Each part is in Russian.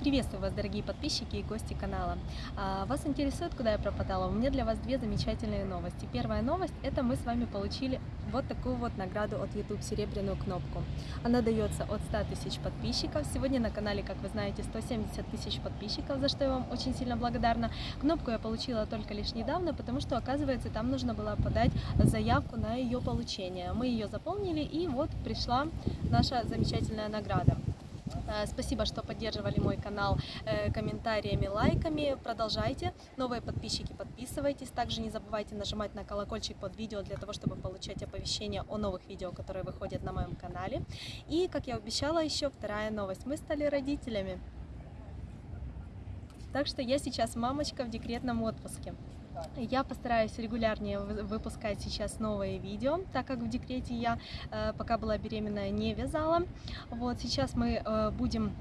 Приветствую вас, дорогие подписчики и гости канала. А, вас интересует, куда я пропадала? У меня для вас две замечательные новости. Первая новость – это мы с вами получили вот такую вот награду от YouTube, серебряную кнопку. Она дается от 100 тысяч подписчиков. Сегодня на канале, как вы знаете, 170 тысяч подписчиков, за что я вам очень сильно благодарна. Кнопку я получила только лишь недавно, потому что, оказывается, там нужно было подать заявку на ее получение. Мы ее заполнили, и вот пришла наша замечательная награда. Э, спасибо, что поддерживали мой канал э, комментариями, лайками. Продолжайте. Новые подписчики, подписывайтесь. Также не забывайте нажимать на колокольчик под видео для того, чтобы получать оповещения о новых видео, которые выходят на моем канале. И, как я обещала, еще вторая новость. Мы стали родителями. Так что я сейчас мамочка в декретном отпуске. Я постараюсь регулярнее выпускать сейчас новые видео, так как в декрете я, э, пока была беременная, не вязала. Вот сейчас мы э, будем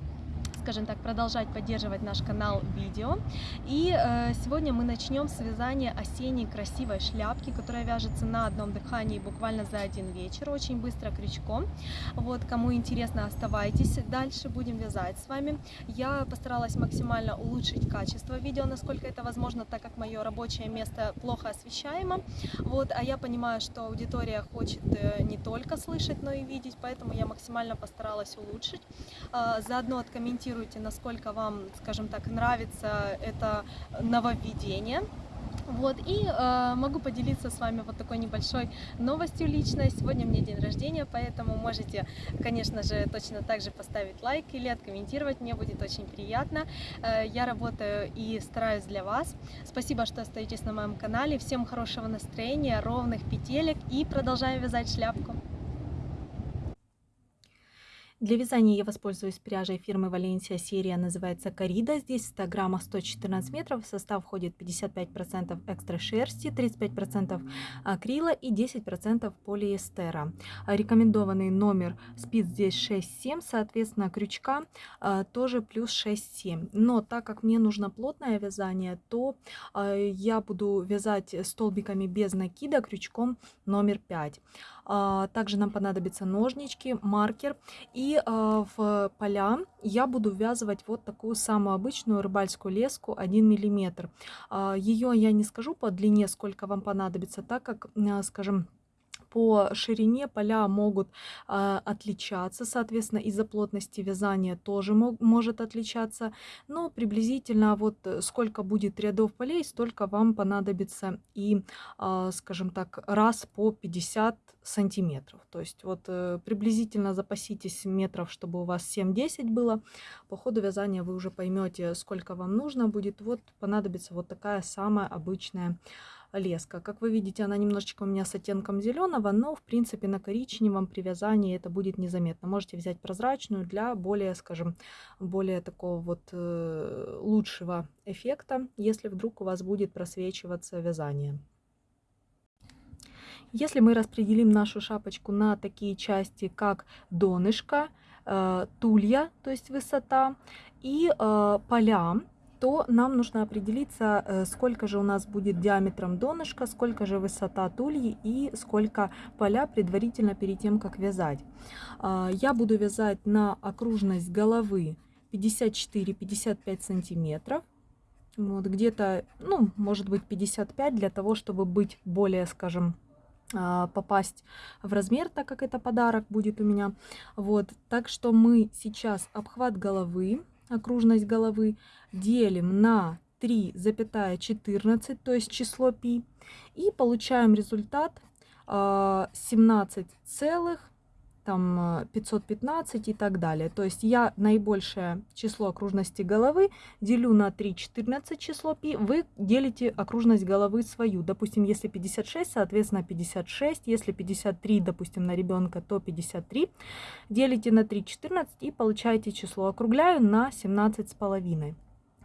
скажем так, продолжать поддерживать наш канал видео. И э, сегодня мы начнем с вязания осенней красивой шляпки, которая вяжется на одном дыхании буквально за один вечер, очень быстро крючком. Вот, кому интересно, оставайтесь, дальше будем вязать с вами. Я постаралась максимально улучшить качество видео, насколько это возможно, так как мое рабочее место плохо освещаемо. Вот, а я понимаю, что аудитория хочет э, не только слышать, но и видеть, поэтому я максимально постаралась улучшить. Э, заодно откомментирую комментируйте, насколько вам, скажем так, нравится это нововведение. Вот, и э, могу поделиться с вами вот такой небольшой новостью личной. Сегодня мне день рождения, поэтому можете, конечно же, точно так же поставить лайк или откомментировать, мне будет очень приятно. Э, я работаю и стараюсь для вас. Спасибо, что остаетесь на моем канале. Всем хорошего настроения, ровных петелек и продолжаем вязать шляпку. Для вязания я воспользуюсь пряжей фирмы Валенсия. Серия называется Корида. Здесь 100 граммов 114 метров. В состав входит 55% экстра шерсти, 35% акрила и 10% полиэстера. Рекомендованный номер спиц здесь 6-7, соответственно крючка а, тоже плюс 6-7. Но так как мне нужно плотное вязание, то а, я буду вязать столбиками без накида крючком номер 5. А, также нам понадобятся ножнички, маркер. И а, в поля я буду ввязывать вот такую самую обычную рыбальскую леску 1 мм. Ее я не скажу по длине, сколько вам понадобится, так как, скажем, по ширине поля могут э, отличаться, соответственно, из-за плотности вязания тоже мог, может отличаться, но приблизительно вот э, сколько будет рядов полей, столько вам понадобится и, э, скажем так, раз по 50 сантиметров. То есть вот э, приблизительно запаситесь метров, чтобы у вас 7-10 было. По ходу вязания вы уже поймете, сколько вам нужно будет. Вот понадобится вот такая самая обычная леска. Как вы видите, она немножечко у меня с оттенком зеленого, но в принципе на коричневом при вязании это будет незаметно. Можете взять прозрачную для более, скажем, более такого вот э, лучшего эффекта, если вдруг у вас будет просвечиваться вязание. Если мы распределим нашу шапочку на такие части, как донышко, э, тулья, то есть высота, и э, поля, то нам нужно определиться, э, сколько же у нас будет диаметром донышка, сколько же высота тульи и сколько поля предварительно перед тем, как вязать. А, я буду вязать на окружность головы 54-55 сантиметров. Вот где-то, ну, может быть 55 для того, чтобы быть более, скажем, а, попасть в размер, так как это подарок будет у меня. Вот, так что мы сейчас обхват головы окружность головы, делим на 3,14, то есть число π, и получаем результат 17 а, целых там 515 и так далее. То есть я наибольшее число окружности головы делю на 3, 14 число π, вы делите окружность головы свою. Допустим, если 56, соответственно 56, если 53, допустим, на ребенка, то 53. Делите на 3, 14 и получаете число. Округляю на 17 с половиной.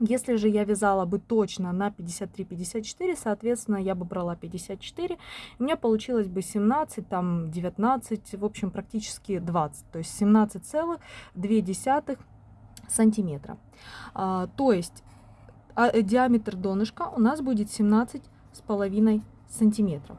Если же я вязала бы точно на 53-54, соответственно, я бы брала 54, у меня получилось бы 17, там 19, в общем, практически 20, то есть 17,2 сантиметра. А, то есть а, диаметр донышка у нас будет 17 с половиной сантиметров.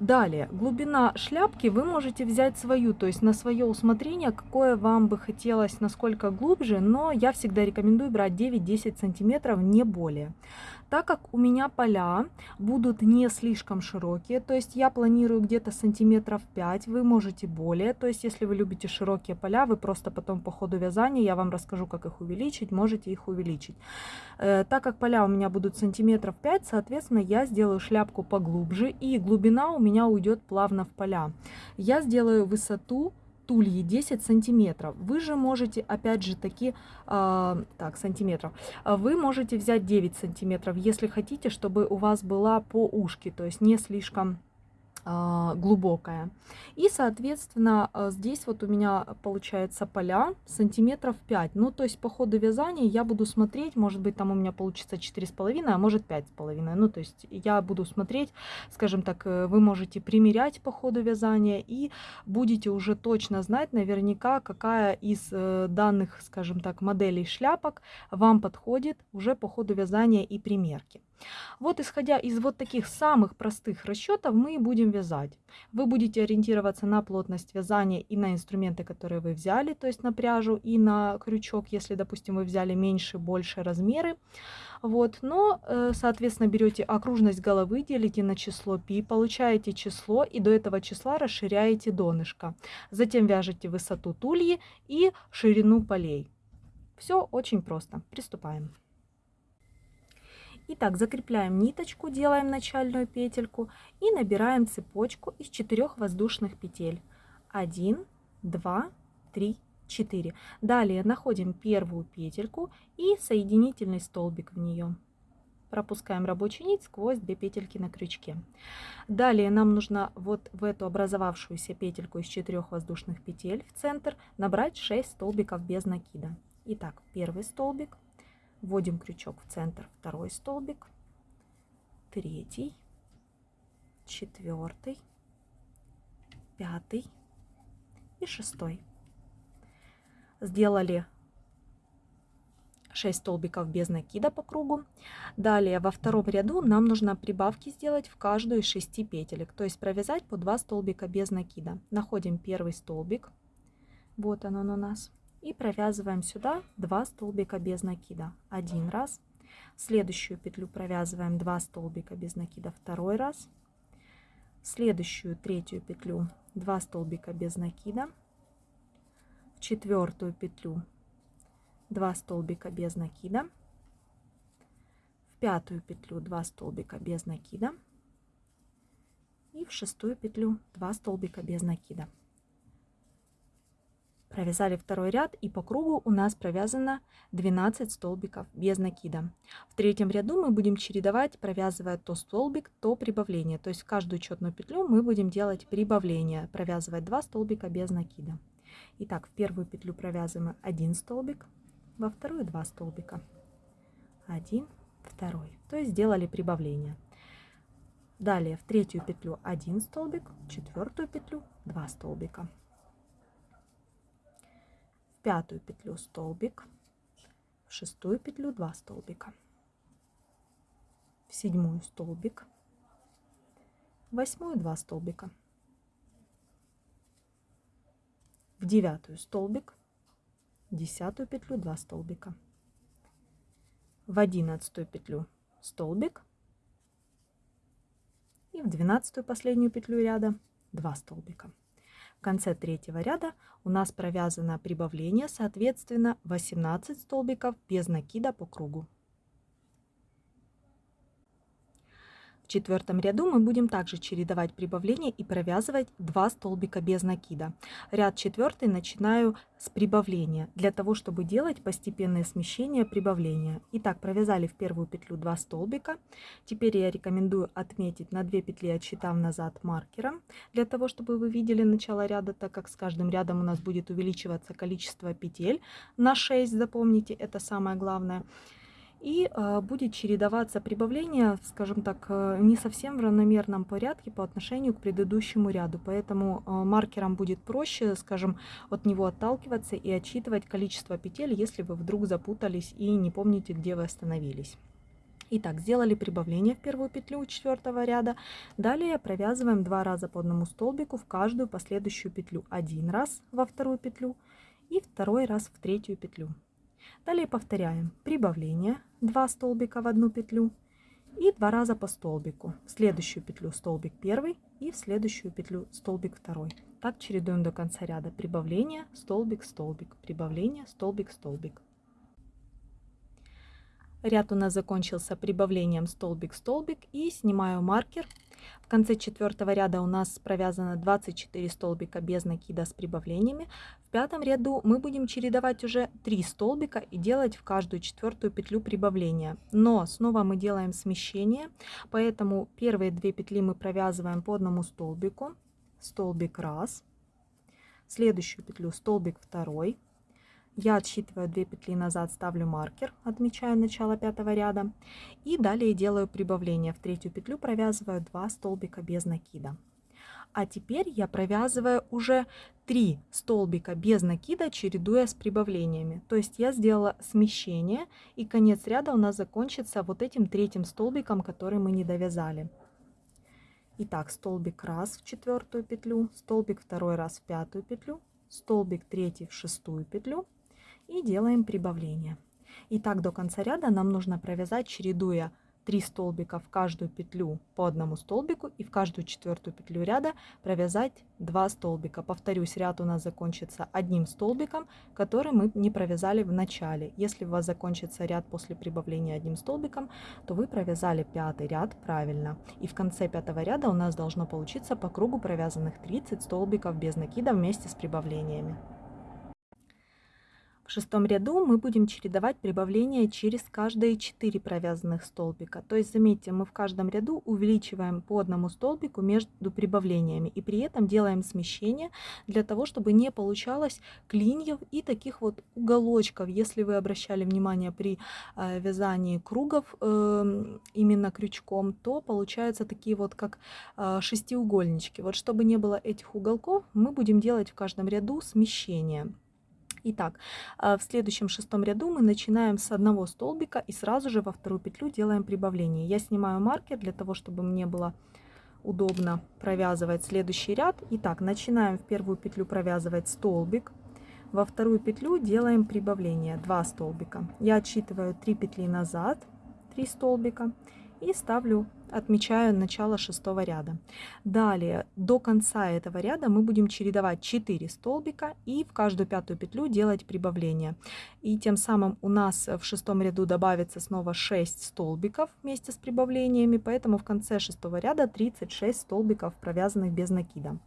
Далее, глубина шляпки вы можете взять свою, то есть на свое усмотрение, какое вам бы хотелось, насколько глубже, но я всегда рекомендую брать 9-10 сантиметров, не более. Так как у меня поля будут не слишком широкие, то есть я планирую где-то сантиметров 5, вы можете более, то есть если вы любите широкие поля, вы просто потом по ходу вязания, я вам расскажу, как их увеличить, можете их увеличить. Э, так как поля у меня будут сантиметров 5, соответственно, я сделаю шляпку поглубже, и глубина у меня уйдет плавно в поля. Я сделаю высоту тульи 10 сантиметров. Вы же можете, опять же таки, э, так, сантиметров, вы можете взять 9 сантиметров, если хотите, чтобы у вас была по ушке, то есть не слишком глубокая. И, соответственно, а, здесь вот у меня получается поля сантиметров 5. Ну, то есть по ходу вязания я буду смотреть, может быть, там у меня получится 4,5, а может 5,5. Ну, то есть я буду смотреть, скажем так, э, вы можете примерять по ходу вязания и будете уже точно знать наверняка, какая из э, данных, скажем так, моделей шляпок вам подходит уже по ходу вязания и примерки. Вот исходя из вот таких самых простых расчетов мы будем вязать. Вы будете ориентироваться на плотность вязания и на инструменты, которые вы взяли, то есть на пряжу и на крючок, если, допустим, вы взяли меньше, больше размеры. Вот, но, э, соответственно, берете окружность головы, делите на число π, получаете число и до этого числа расширяете донышко. Затем вяжете высоту тульи и ширину полей. Все очень просто. Приступаем. Итак, закрепляем ниточку, делаем начальную петельку и набираем цепочку из 4 воздушных петель. 1, 2, 3, 4. Далее находим первую петельку и соединительный столбик в нее. Пропускаем рабочую нить сквозь две петельки на крючке. Далее нам нужно вот в эту образовавшуюся петельку из 4 воздушных петель в центр набрать 6 столбиков без накида. Итак, первый столбик, Вводим крючок в центр, второй столбик, третий, четвертый, пятый и шестой. Сделали 6 столбиков без накида по кругу. Далее во втором ряду нам нужно прибавки сделать в каждую из 6 петелек, то есть провязать по 2 столбика без накида. Находим первый столбик, вот он, он у нас, и провязываем сюда 2 столбика без накида. Один раз. Следующую петлю провязываем 2 столбика без накида второй раз. Следующую третью петлю 2 столбика без накида. В четвертую петлю 2 столбика без накида. В пятую петлю 2 столбика без накида. И в шестую петлю 2 столбика без накида Провязали второй ряд и по кругу у нас провязано 12 столбиков без накида. В третьем ряду мы будем чередовать, провязывая то столбик, то прибавление. То есть в каждую четную петлю мы будем делать прибавление, провязывать 2 столбика без накида. Итак, в первую петлю провязываем 1 столбик, во вторую 2 столбика. 1, второй. То есть сделали прибавление. Далее в третью петлю 1 столбик, в четвертую петлю 2 столбика пятую петлю столбик, в шестую петлю 2 столбика, в седьмую столбик, в восьмую 2 столбика, в девятую столбик, в десятую петлю 2 столбика, в одиннадцатую петлю столбик и в двенадцатую последнюю петлю ряда 2 столбика. В конце третьего ряда у нас провязано прибавление, соответственно, 18 столбиков без накида по кругу. Четвертом ряду мы будем также чередовать прибавление и провязывать 2 столбика без накида. Ряд четвертый начинаю с прибавления, для того, чтобы делать постепенное смещение прибавления. Итак, провязали в первую петлю 2 столбика. Теперь я рекомендую отметить на 2 петли, отсчитав назад маркером, для того, чтобы вы видели начало ряда, так как с каждым рядом у нас будет увеличиваться количество петель на 6, запомните, это самое главное и э, будет чередоваться прибавление, скажем так, э, не совсем в равномерном порядке по отношению к предыдущему ряду. Поэтому э, маркером будет проще, скажем, от него отталкиваться и отсчитывать количество петель, если вы вдруг запутались и не помните, где вы остановились. Итак, сделали прибавление в первую петлю четвертого ряда. Далее провязываем два раза по одному столбику в каждую последующую петлю. Один раз во вторую петлю и второй раз в третью петлю. Далее повторяем прибавление 2 столбика в одну петлю и два раза по столбику. В следующую петлю столбик первый и в следующую петлю столбик второй. Так чередуем до конца ряда. Прибавление, столбик, столбик, прибавление, столбик, столбик. Ряд у нас закончился прибавлением столбик-столбик и снимаю маркер. В конце четвертого ряда у нас провязано 24 столбика без накида с прибавлениями. В пятом ряду мы будем чередовать уже 3 столбика и делать в каждую четвертую петлю прибавления. Но снова мы делаем смещение, поэтому первые две петли мы провязываем по одному столбику. Столбик раз, следующую петлю столбик второй, я отсчитываю 2 петли назад, ставлю маркер, отмечаю начало пятого ряда. И далее делаю прибавление. В третью петлю провязываю 2 столбика без накида. А теперь я провязываю уже 3 столбика без накида, чередуя с прибавлениями. То есть я сделала смещение, и конец ряда у нас закончится вот этим третьим столбиком, который мы не довязали. Итак, столбик раз в четвертую петлю, столбик второй раз в пятую петлю, столбик третий в шестую петлю, и делаем прибавление. И так до конца ряда нам нужно провязать, чередуя 3 столбика в каждую петлю по одному столбику и в каждую четвертую петлю ряда провязать 2 столбика. Повторюсь, ряд у нас закончится одним столбиком, который мы не провязали в начале. Если у вас закончится ряд после прибавления одним столбиком, то вы провязали пятый ряд правильно. И в конце пятого ряда у нас должно получиться по кругу провязанных 30 столбиков без накида вместе с прибавлениями. В шестом ряду мы будем чередовать прибавления через каждые 4 провязанных столбика. То есть, заметьте, мы в каждом ряду увеличиваем по одному столбику между прибавлениями. И при этом делаем смещение для того, чтобы не получалось клиньев и таких вот уголочков. Если вы обращали внимание при э, вязании кругов э, именно крючком, то получаются такие вот как э, шестиугольнички. Вот чтобы не было этих уголков, мы будем делать в каждом ряду смещение. Итак, а, в следующем шестом ряду мы начинаем с одного столбика и сразу же во вторую петлю делаем прибавление. Я снимаю маркер для того, чтобы мне было удобно провязывать следующий ряд. Итак, начинаем в первую петлю провязывать столбик. Во вторую петлю делаем прибавление 2 столбика. Я отсчитываю 3 петли назад, 3 столбика и ставлю отмечаю начало шестого ряда. Далее до конца этого ряда мы будем чередовать 4 столбика и в каждую пятую петлю делать прибавление. И тем самым у нас в шестом ряду добавится снова 6 столбиков вместе с прибавлениями, поэтому в конце шестого ряда 36 столбиков провязанных без накида.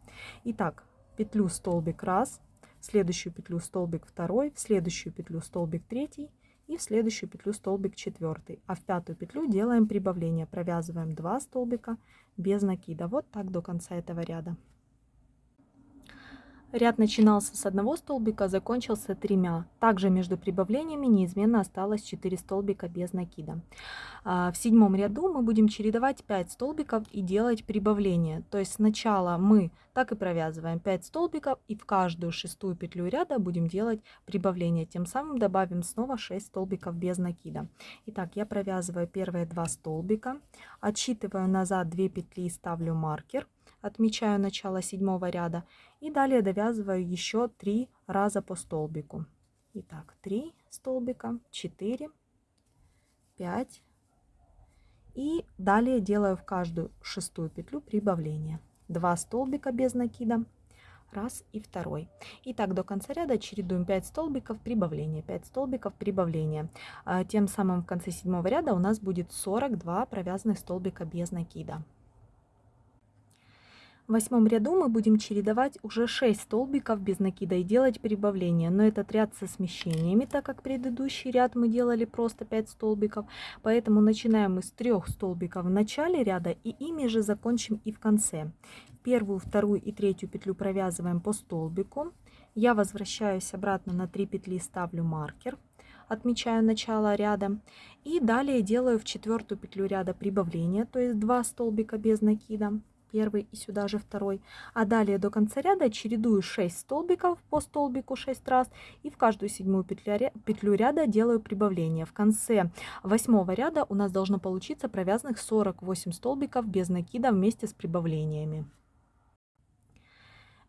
Итак, петлю столбик раз, следующую петлю столбик второй, следующую петлю столбик третий, и в следующую петлю столбик четвертый. А в пятую петлю делаем прибавление. Провязываем 2 столбика без накида. Вот так до конца этого ряда. Ряд начинался с одного столбика, закончился тремя. Также между прибавлениями неизменно осталось 4 столбика без накида. А, в седьмом ряду мы будем чередовать 5 столбиков и делать прибавление. То есть сначала мы так и провязываем 5 столбиков и в каждую шестую петлю ряда будем делать прибавление. Тем самым добавим снова 6 столбиков без накида. Итак, я провязываю первые 2 столбика, отсчитываю назад 2 петли и ставлю маркер отмечаю начало седьмого ряда и далее довязываю еще три раза по столбику. Итак, 3 столбика, 4, 5 и далее делаю в каждую шестую петлю прибавление. 2 столбика без накида, раз и второй. И так до конца ряда чередуем 5 столбиков прибавления, 5 столбиков прибавления. А, тем самым в конце седьмого ряда у нас будет 42 провязанных столбика без накида. В восьмом ряду мы будем чередовать уже 6 столбиков без накида и делать прибавление. Но этот ряд со смещениями, так как предыдущий ряд мы делали просто 5 столбиков. Поэтому начинаем мы с 3 столбиков в начале ряда и ими же закончим и в конце. Первую, вторую и третью петлю провязываем по столбику. Я возвращаюсь обратно на 3 петли, ставлю маркер отмечаю начало ряда и далее делаю в четвертую петлю ряда прибавление то есть 2 столбика без накида первый и сюда же второй. А далее до конца ряда чередую 6 столбиков по столбику 6 раз и в каждую седьмую петлю, петлю ряда делаю прибавление. В конце восьмого ряда у нас должно получиться провязанных 48 столбиков без накида вместе с прибавлениями.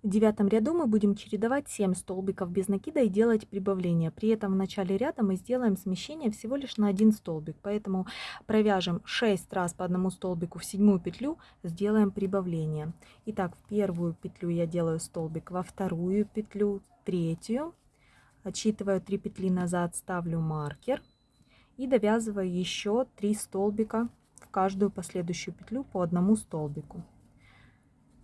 В девятом ряду мы будем чередовать 7 столбиков без накида и делать прибавление. При этом в начале ряда мы сделаем смещение всего лишь на один столбик. Поэтому провяжем 6 раз по одному столбику в седьмую петлю, сделаем прибавление. Итак, в первую петлю я делаю столбик, во вторую петлю, третью. Отсчитываю 3 петли назад, ставлю маркер. И довязываю еще 3 столбика в каждую последующую петлю по одному столбику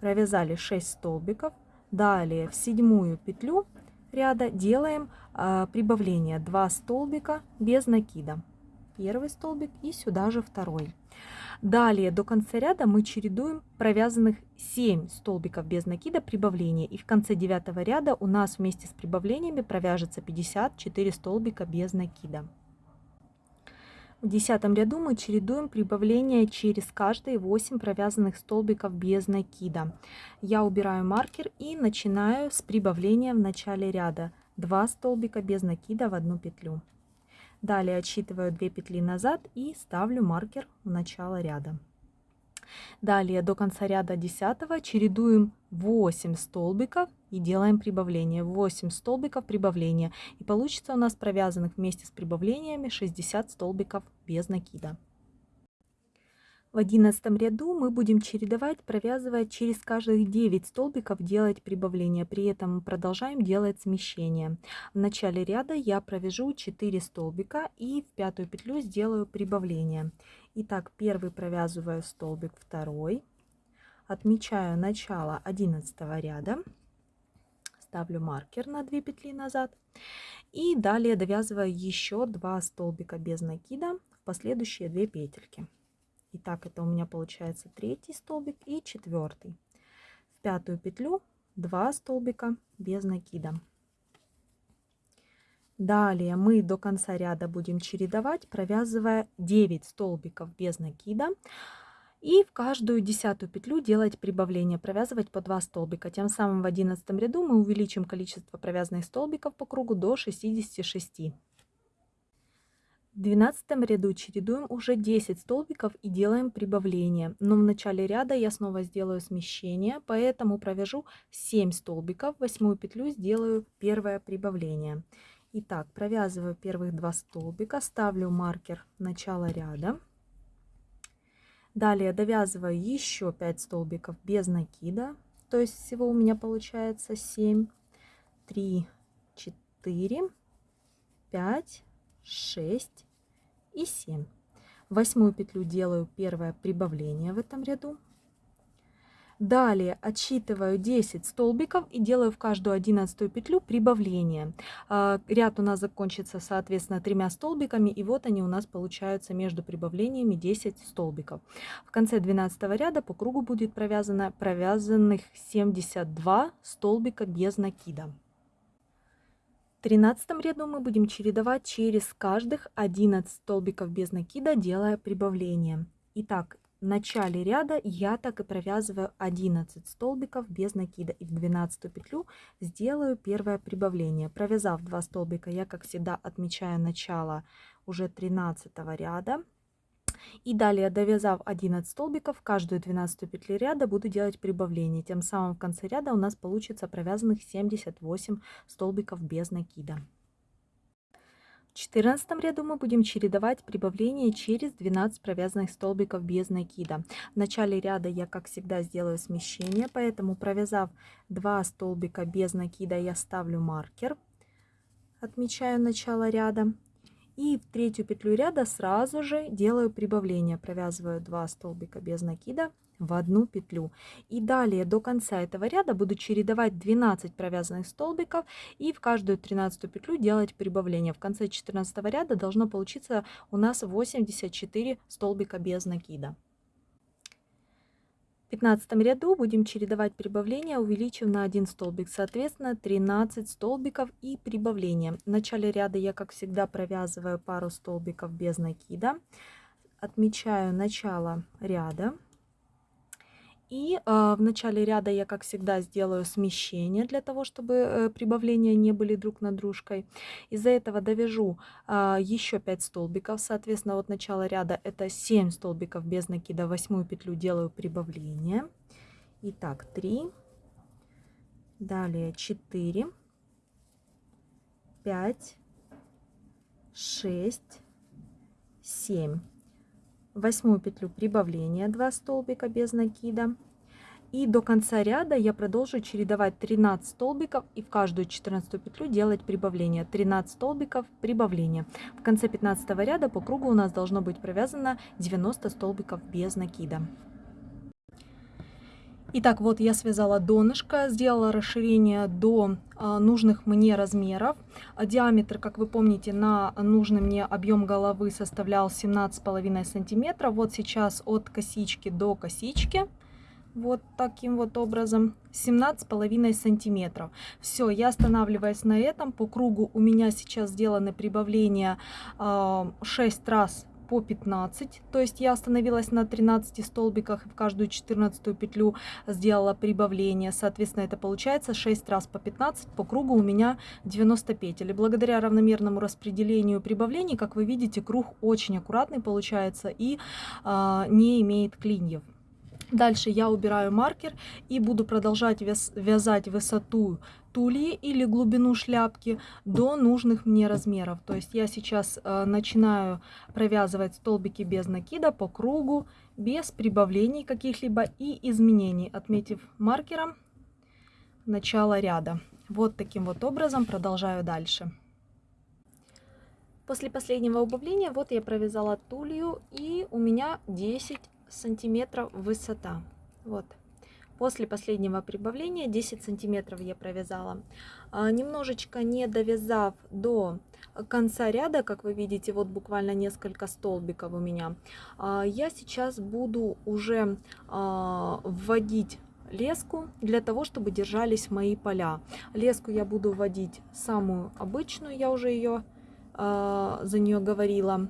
провязали 6 столбиков Далее в седьмую петлю ряда делаем э, прибавление 2 столбика без накида. Первый столбик и сюда же второй. Далее до конца ряда мы чередуем провязанных 7 столбиков без накида прибавления. И в конце девятого ряда у нас вместе с прибавлениями провяжется 54 столбика без накида. В десятом ряду мы чередуем прибавление через каждые 8 провязанных столбиков без накида. Я убираю маркер и начинаю с прибавления в начале ряда. 2 столбика без накида в одну петлю. Далее отсчитываю 2 петли назад и ставлю маркер в начало ряда. Далее до конца ряда 10 чередуем 8 столбиков и делаем прибавление. 8 столбиков прибавления. И получится у нас провязанных вместе с прибавлениями 60 столбиков без накида. В одиннадцатом ряду мы будем чередовать, провязывая через каждые 9 столбиков делать прибавление. При этом продолжаем делать смещение. В начале ряда я провяжу 4 столбика и в пятую петлю сделаю прибавление. Итак, первый провязываю столбик, второй. Отмечаю начало 11 ряда. Ставлю маркер на 2 петли назад. И далее довязываю еще 2 столбика без накида в последующие 2 петельки. Итак, это у меня получается третий столбик и четвертый. В пятую петлю 2 столбика без накида. Далее мы до конца ряда будем чередовать, провязывая 9 столбиков без накида. И в каждую десятую петлю делать прибавление, провязывать по 2 столбика. Тем самым в 11 ряду мы увеличим количество провязанных столбиков по кругу до 66. В 12 ряду чередуем уже 10 столбиков и делаем прибавление. Но в начале ряда я снова сделаю смещение, поэтому провяжу 7 столбиков. Восьмую петлю сделаю первое прибавление. Итак, провязываю первых два столбика, ставлю маркер начала ряда. Далее довязываю еще 5 столбиков без накида, то есть всего у меня получается 7, 3, 4, 5, 6 и 7. Восьмую петлю делаю первое прибавление в этом ряду. Далее отсчитываю 10 столбиков и делаю в каждую одиннадцатую петлю прибавление. А, ряд у нас закончится, соответственно, тремя столбиками, и вот они у нас получаются между прибавлениями 10 столбиков. В конце 12 ряда по кругу будет провязано провязанных 72 столбика без накида. В 13 ряду мы будем чередовать через каждых 11 столбиков без накида, делая прибавление. Итак, в начале ряда я так и провязываю 11 столбиков без накида и в 12 петлю сделаю первое прибавление провязав 2 столбика я как всегда отмечаю начало уже 13 ряда и далее, довязав 11 столбиков, каждую 12 петлю ряда буду делать прибавление. Тем самым в конце ряда у нас получится провязанных 78 столбиков без накида. В 14 ряду мы будем чередовать прибавление через 12 провязанных столбиков без накида. В начале ряда я, как всегда, сделаю смещение, поэтому провязав 2 столбика без накида, я ставлю маркер, отмечаю начало ряда. И в третью петлю ряда сразу же делаю прибавление. Провязываю 2 столбика без накида в одну петлю. И далее до конца этого ряда буду чередовать 12 провязанных столбиков и в каждую 13 петлю делать прибавление. В конце 14 ряда должно получиться у нас 84 столбика без накида. 15 ряду будем чередовать прибавления, увеличив на 1 столбик, соответственно 13 столбиков и прибавления. В начале ряда я, как всегда, провязываю пару столбиков без накида, отмечаю начало ряда И э, в начале ряда я, как всегда, сделаю смещение для того, чтобы э, прибавления не были друг над дружкой. Из-за этого довяжу э, еще 5 столбиков. Соответственно, от начала ряда это 7 столбиков без накида. Восьмую петлю делаю прибавление. Итак, 3. Далее 4. 5. 6. 7 восьмую петлю прибавления 2 столбика без накида. И до конца ряда я продолжу чередовать 13 столбиков и в каждую 14 петлю делать прибавление. 13 столбиков прибавления. В конце 15 ряда по кругу у нас должно быть провязано 90 столбиков без накида. Итак, вот я связала донышко, сделала расширение до а, нужных мне размеров. Диаметр, как вы помните, на нужный мне объем головы составлял 17,5 сантиметров. Вот сейчас от косички до косички, вот таким вот образом, 17,5 сантиметров. Все, я останавливаюсь на этом. По кругу у меня сейчас сделаны прибавления 6 а, раз по 15, то есть я остановилась на 13 столбиках и в каждую 14 петлю сделала прибавление, соответственно это получается 6 раз по 15, по кругу у меня 90 петель. И благодаря равномерному распределению прибавлений, как вы видите, круг очень аккуратный получается и э, не имеет клиньев. Дальше я убираю маркер и буду продолжать вязать высоту тульи или глубину шляпки до нужных мне размеров. То есть я сейчас э, начинаю провязывать столбики без накида по кругу, без прибавлений каких-либо и изменений, отметив маркером начало ряда. Вот таким вот образом продолжаю дальше. После последнего убавления вот я провязала тулью и у меня 10 сантиметров высота. Вот. После последнего прибавления 10 сантиметров я провязала. А, немножечко не довязав до конца ряда, как вы видите, вот буквально несколько столбиков у меня, а, я сейчас буду уже а, вводить леску для того, чтобы держались мои поля. Леску я буду вводить самую обычную, я уже ее за нее говорила.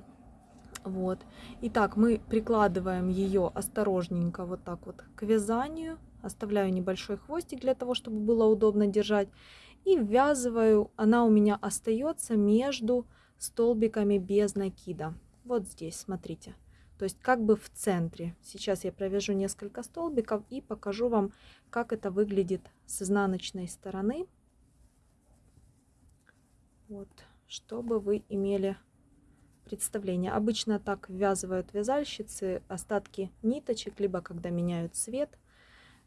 Вот. Итак, мы прикладываем ее осторожненько вот так вот к вязанию. Оставляю небольшой хвостик для того, чтобы было удобно держать. И ввязываю, она у меня остается между столбиками без накида. Вот здесь, смотрите. То есть как бы в центре. Сейчас я провяжу несколько столбиков и покажу вам, как это выглядит с изнаночной стороны. Вот, чтобы вы имели представление. Обычно так ввязывают вязальщицы остатки ниточек, либо когда меняют цвет.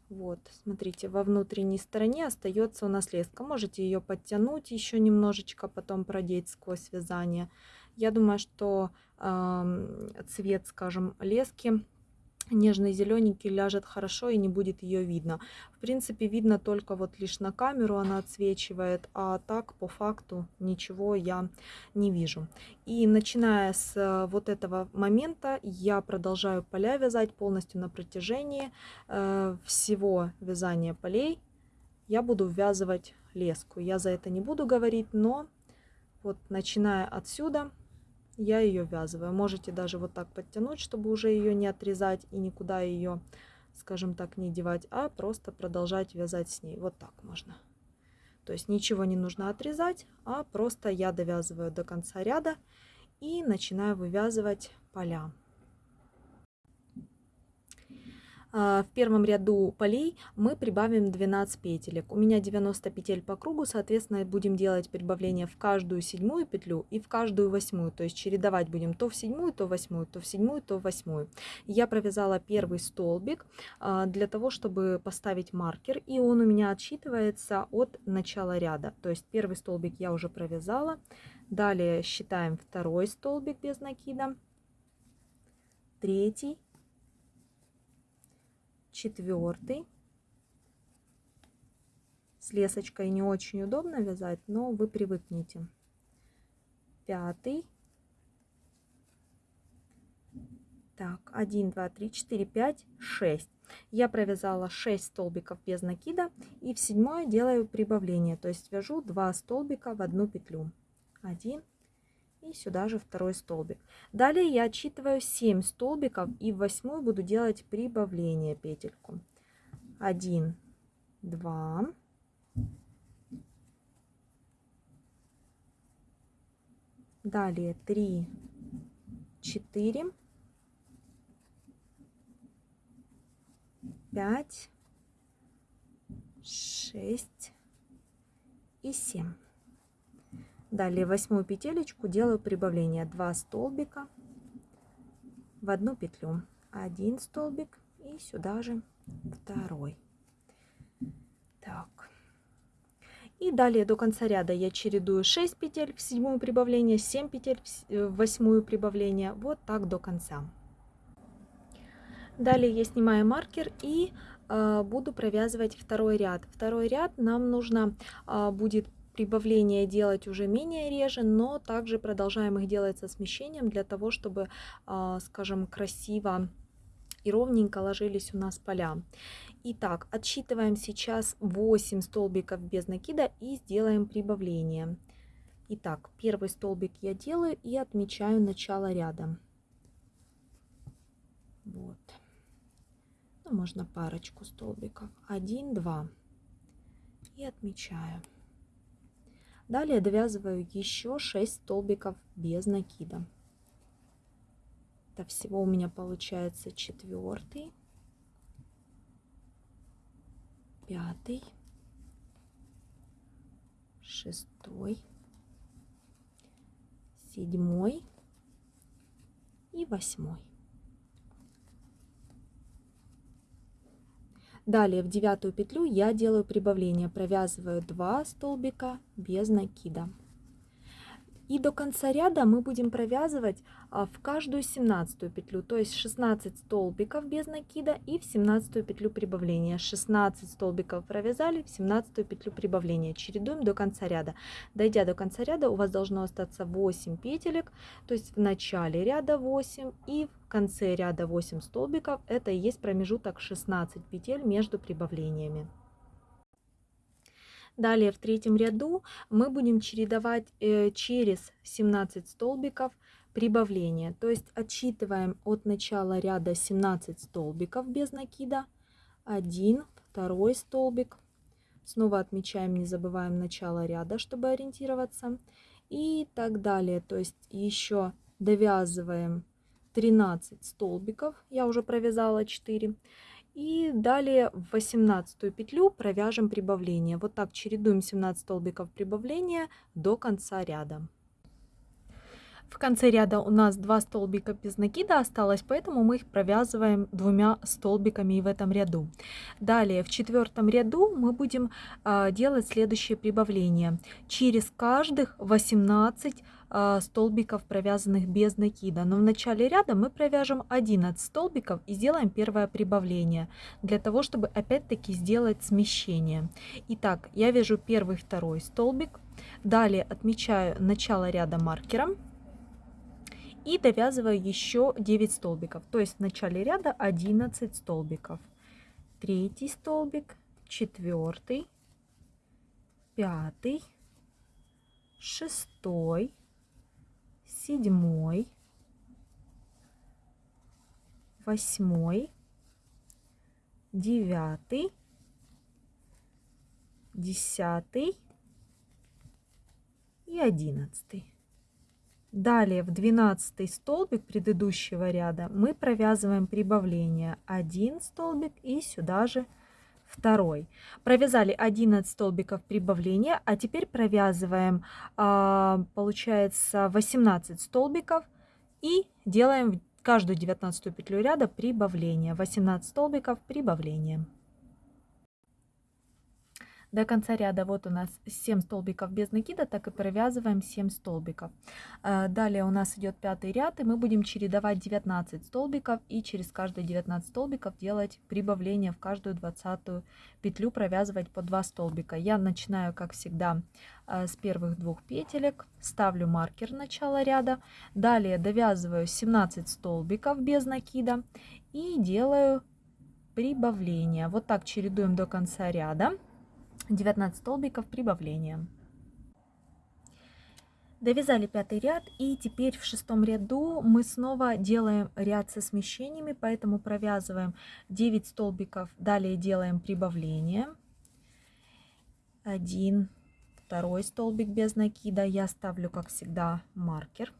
Вот, смотрите, во внутренней стороне остается у нас леска. Можете ее подтянуть еще немножечко, потом продеть сквозь вязание. Я думаю, что э, цвет, скажем, лески нежный зелененький ляжет хорошо и не будет ее видно. В принципе, видно только вот лишь на камеру она отсвечивает, а так по факту ничего я не вижу. И начиная с э, вот этого момента я продолжаю поля вязать полностью на протяжении э, всего вязания полей. Я буду ввязывать леску. Я за это не буду говорить, но вот начиная отсюда я ее ввязываю. Можете даже вот так подтянуть, чтобы уже ее не отрезать и никуда ее, скажем так, не девать, а просто продолжать вязать с ней. Вот так можно. То есть ничего не нужно отрезать, а просто я довязываю до конца ряда и начинаю вывязывать поля. А, в первом ряду полей мы прибавим 12 петелек. У меня 90 петель по кругу, соответственно, будем делать прибавление в каждую седьмую петлю и в каждую восьмую. То есть чередовать будем то в седьмую, то в восьмую, то в седьмую, то в восьмую. Я провязала первый столбик а, для того, чтобы поставить маркер, и он у меня отсчитывается от начала ряда. То есть первый столбик я уже провязала. Далее считаем второй столбик без накида, третий, четвертый. С лесочкой не очень удобно вязать, но вы привыкнете. Пятый. Так, 1, 2, 3, 4, 5, 6. Я провязала 6 столбиков без накида и в седьмое делаю прибавление, то есть вяжу 2 столбика в одну петлю. 1, и сюда же второй столбик. Далее я отсчитываю 7 столбиков и в восьмую буду делать прибавление петельку. 1, 2, далее 3, 4, 5, 6 и 7. Далее восьмую петелечку делаю прибавление 2 столбика в одну петлю. Один столбик и сюда же второй. Так. И далее до конца ряда я чередую 6 петель в седьмую прибавление, 7 петель в восьмую прибавление. Вот так до конца. Далее я снимаю маркер и э, буду провязывать второй ряд. Второй ряд нам нужно э, будет прибавления делать уже менее реже, но также продолжаем их делать со смещением для того, чтобы, э, скажем, красиво и ровненько ложились у нас поля. Итак, отсчитываем сейчас 8 столбиков без накида и сделаем прибавление. Итак, первый столбик я делаю и отмечаю начало ряда. Вот. Ну, можно парочку столбиков. 1, 2. И отмечаю. Далее довязываю еще 6 столбиков без накида. Это всего у меня получается четвертый, пятый, шестой, седьмой и восьмой. Далее в девятую петлю я делаю прибавление, провязываю 2 столбика без накида. И до конца ряда мы будем провязывать в каждую 17 петлю, то есть 16 столбиков без накида и в 17 петлю прибавления. 16 столбиков провязали, в 17 петлю прибавления. Чередуем до конца ряда. Дойдя до конца ряда, у вас должно остаться 8 петелек, то есть в начале ряда 8 и в конце ряда 8 столбиков. Это и есть промежуток 16 петель между прибавлениями. Далее в третьем ряду мы будем чередовать э, через 17 столбиков прибавления. То есть отсчитываем от начала ряда 17 столбиков без накида. 1, второй столбик. Снова отмечаем, не забываем начало ряда, чтобы ориентироваться. И так далее. То есть еще довязываем 13 столбиков. Я уже провязала 4. И далее в 18 петлю провяжем прибавление. Вот так чередуем 17 столбиков прибавления до конца ряда. В конце ряда у нас два столбика без накида осталось, поэтому мы их провязываем двумя столбиками в этом ряду. Далее в четвертом ряду мы будем э, делать следующее прибавление. Через каждых 18 э, столбиков, провязанных без накида. Но в начале ряда мы провяжем 11 столбиков и сделаем первое прибавление, для того, чтобы опять-таки сделать смещение. Итак, я вяжу первый, второй столбик, далее отмечаю начало ряда маркером, и довязываю еще 9 столбиков. То есть в начале ряда 11 столбиков. Третий столбик, четвертый, пятый, шестой, седьмой, восьмой, девятый, десятый и одиннадцатый. Далее в 12 столбик предыдущего ряда мы провязываем прибавление 1 столбик и сюда же второй. Провязали 11 столбиков прибавления, а теперь провязываем, а, получается, 18 столбиков и делаем каждую 19 петлю ряда прибавление. 18 столбиков прибавления. До конца ряда вот у нас 7 столбиков без накида, так и провязываем 7 столбиков. А, далее у нас идет пятый ряд, и мы будем чередовать 19 столбиков и через каждые 19 столбиков делать прибавление в каждую 20 петлю, провязывать по 2 столбика. Я начинаю, как всегда, а, с первых двух петелек, ставлю маркер начала ряда, далее довязываю 17 столбиков без накида и делаю прибавление. Вот так чередуем до конца ряда. 19 столбиков прибавления. Довязали пятый ряд и теперь в шестом ряду мы снова делаем ряд со смещениями, поэтому провязываем 9 столбиков, далее делаем прибавление. Один, второй столбик без накида, я ставлю как всегда маркер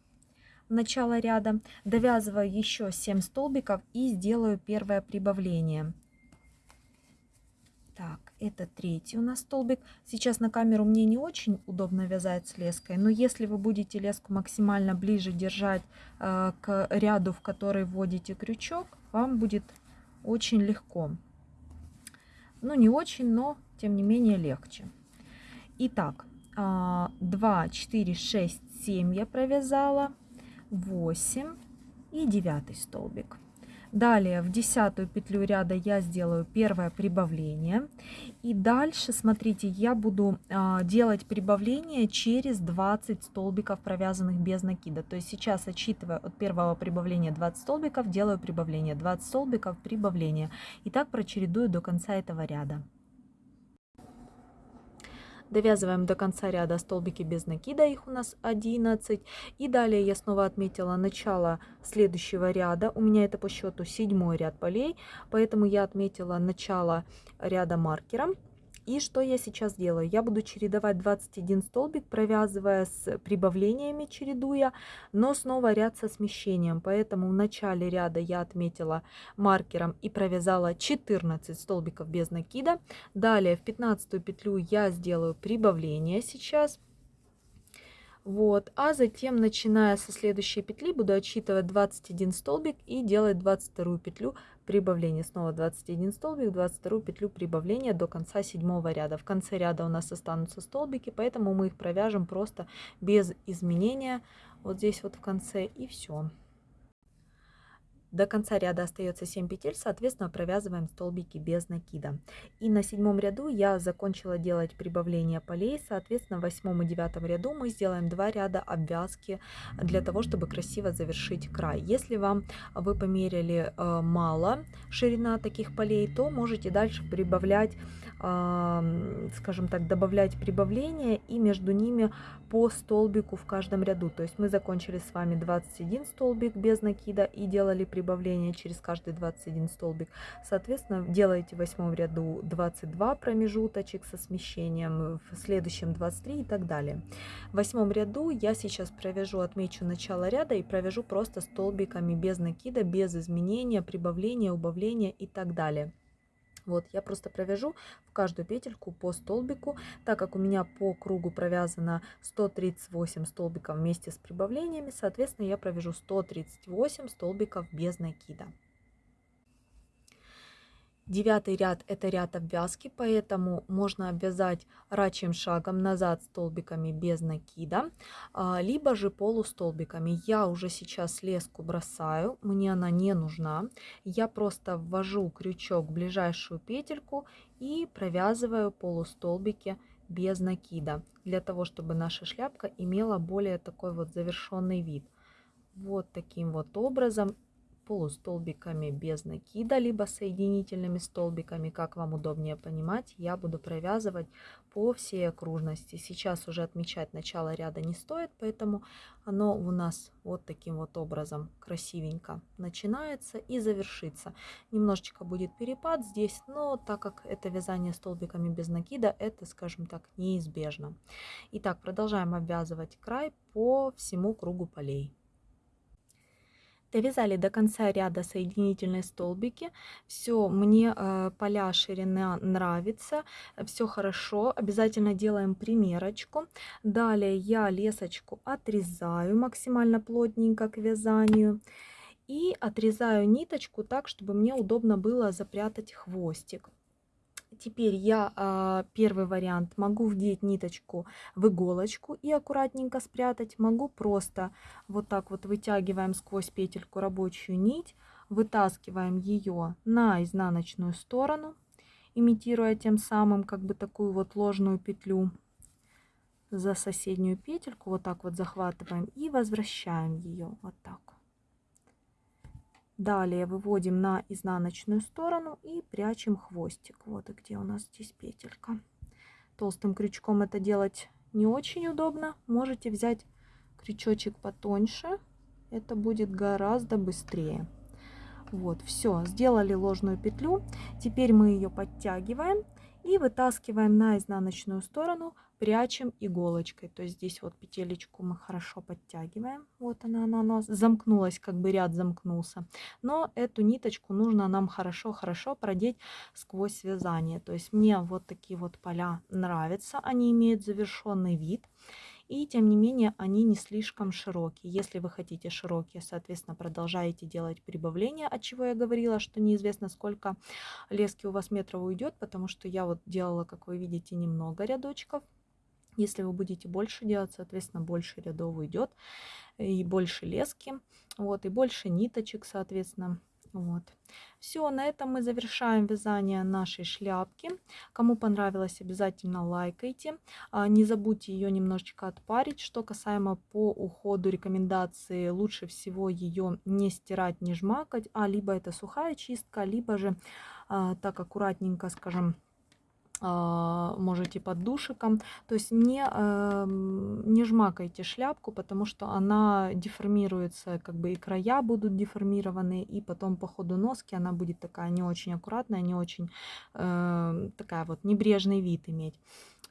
в начало ряда, довязываю еще 7 столбиков и сделаю первое прибавление. Так, это третий у нас столбик. Сейчас на камеру мне не очень удобно вязать с леской, но если вы будете леску максимально ближе держать э, к ряду, в который вводите крючок, вам будет очень легко. Ну, не очень, но тем не менее легче. Итак, 2, 4, 6, 7 я провязала, 8 и 9 столбик. Далее в десятую петлю ряда я сделаю первое прибавление. И дальше, смотрите, я буду а, делать прибавление через 20 столбиков, провязанных без накида. То есть сейчас, отсчитывая от первого прибавления 20 столбиков, делаю прибавление. 20 столбиков, прибавление. И так прочередую до конца этого ряда. Довязываем до конца ряда столбики без накида, их у нас 11. И далее я снова отметила начало следующего ряда. У меня это по счету седьмой ряд полей, поэтому я отметила начало ряда маркером. И что я сейчас делаю? Я буду чередовать 21 столбик, провязывая с прибавлениями, чередуя, но снова ряд со смещением. Поэтому в начале ряда я отметила маркером и провязала 14 столбиков без накида. Далее в 15 петлю я сделаю прибавление сейчас. Вот, а затем, начиная со следующей петли, буду отсчитывать 21 столбик и делать 22 петлю прибавления. Снова 21 столбик, 22 петлю прибавления до конца седьмого ряда. В конце ряда у нас останутся столбики, поэтому мы их провяжем просто без изменения вот здесь вот в конце и все. До конца ряда остается 7 петель, соответственно, провязываем столбики без накида. И на седьмом ряду я закончила делать прибавление полей, соответственно, в восьмом и девятом ряду мы сделаем 2 ряда обвязки для того, чтобы красиво завершить край. Если вам вы померили э, мало ширина таких полей, то можете дальше прибавлять скажем так, добавлять прибавления и между ними по столбику в каждом ряду. То есть мы закончили с вами 21 столбик без накида и делали прибавление через каждый 21 столбик. Соответственно, делаете в восьмом ряду 22 промежуточек со смещением, в следующем 23 и так далее. В восьмом ряду я сейчас провяжу, отмечу начало ряда и провяжу просто столбиками без накида, без изменения, прибавления, убавления и так далее. Вот, я просто провяжу в каждую петельку по столбику, так как у меня по кругу провязано 138 столбиков вместе с прибавлениями, соответственно, я провяжу 138 столбиков без накида. Девятый ряд это ряд обвязки, поэтому можно обвязать рачьим шагом назад столбиками без накида, а, либо же полустолбиками. Я уже сейчас леску бросаю, мне она не нужна. Я просто ввожу крючок в ближайшую петельку и провязываю полустолбики без накида, для того, чтобы наша шляпка имела более такой вот завершенный вид. Вот таким вот образом полустолбиками без накида, либо соединительными столбиками, как вам удобнее понимать, я буду провязывать по всей окружности. Сейчас уже отмечать начало ряда не стоит, поэтому оно у нас вот таким вот образом красивенько начинается и завершится. Немножечко будет перепад здесь, но так как это вязание столбиками без накида, это, скажем так, неизбежно. Итак, продолжаем обвязывать край по всему кругу полей. Довязали до конца ряда соединительные столбики. Все, мне э, поля ширина нравится, все хорошо. Обязательно делаем примерочку. Далее я лесочку отрезаю максимально плотненько к вязанию. И отрезаю ниточку так, чтобы мне удобно было запрятать хвостик. Теперь я а, первый вариант могу вдеть ниточку в иголочку и аккуратненько спрятать. Могу просто вот так вот вытягиваем сквозь петельку рабочую нить, вытаскиваем ее на изнаночную сторону, имитируя тем самым как бы такую вот ложную петлю за соседнюю петельку. Вот так вот захватываем и возвращаем ее вот так. Далее выводим на изнаночную сторону и прячем хвостик. Вот и где у нас здесь петелька. Толстым крючком это делать не очень удобно. Можете взять крючочек потоньше, это будет гораздо быстрее. Вот, все, сделали ложную петлю. Теперь мы ее подтягиваем и вытаскиваем на изнаночную сторону, прячем иголочкой. То есть здесь вот петелечку мы хорошо подтягиваем. Вот она, она у нас замкнулась, как бы ряд замкнулся. Но эту ниточку нужно нам хорошо-хорошо продеть сквозь вязание. То есть мне вот такие вот поля нравятся, они имеют завершенный вид и тем не менее они не слишком широкие. Если вы хотите широкие, соответственно, продолжаете делать прибавление, от чего я говорила, что неизвестно сколько лески у вас метров уйдет, потому что я вот делала, как вы видите, немного рядочков. Если вы будете больше делать, соответственно, больше рядов уйдет и больше лески, вот, и больше ниточек, соответственно. Вот. Все, на этом мы завершаем вязание нашей шляпки. Кому понравилось, обязательно лайкайте. А, не забудьте ее немножечко отпарить. Что касаемо по уходу рекомендации, лучше всего ее не стирать, не жмакать, а либо это сухая чистка, либо же а, так аккуратненько, скажем, можете под душиком. То есть не, эм, не жмакайте шляпку, потому что она деформируется, как бы и края будут деформированы, и потом по ходу носки она будет такая не очень аккуратная, не очень э, такая вот небрежный вид иметь.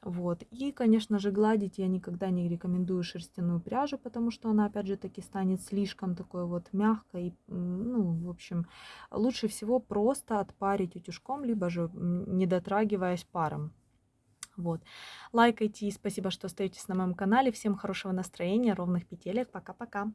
Вот. И, конечно же, гладить я никогда не рекомендую шерстяную пряжу, потому что она, опять же, таки станет слишком такой вот мягкой. Ну, в общем, лучше всего просто отпарить утюжком, либо же не дотрагиваясь паром. Вот. Лайкайте и спасибо, что остаетесь на моем канале. Всем хорошего настроения, ровных петелек. Пока-пока.